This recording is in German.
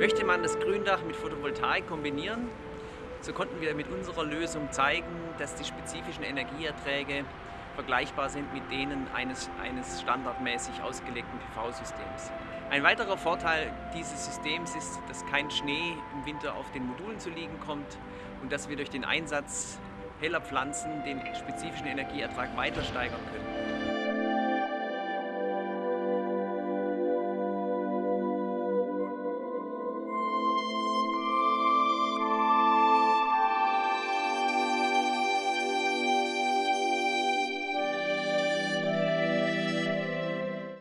Möchte man das Gründach mit Photovoltaik kombinieren, so konnten wir mit unserer Lösung zeigen, dass die spezifischen Energieerträge vergleichbar sind mit denen eines, eines standardmäßig ausgelegten PV-Systems. Ein weiterer Vorteil dieses Systems ist, dass kein Schnee im Winter auf den Modulen zu liegen kommt und dass wir durch den Einsatz heller Pflanzen den spezifischen Energieertrag weiter steigern können.